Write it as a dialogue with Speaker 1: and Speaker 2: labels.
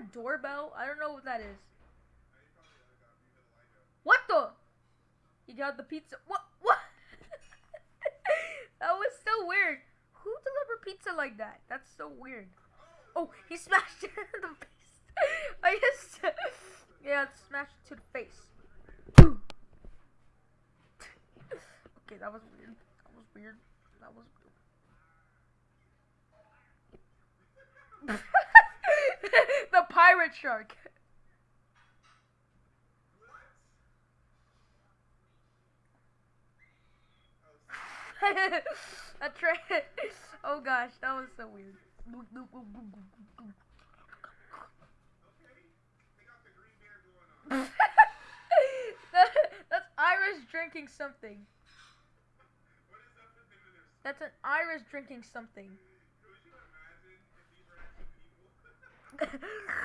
Speaker 1: a doorbell? I don't know what that is. What the? He got the pizza. What? What? that was so weird. Who delivered pizza like that? That's so weird. Oh, he smashed it in the face. I guess. Yeah, smashed it to the face. okay, that was weird. That was weird. That was weird. the pirate shark. a Oh gosh, that was so weird. That's Iris drinking something. That's an Iris drinking something.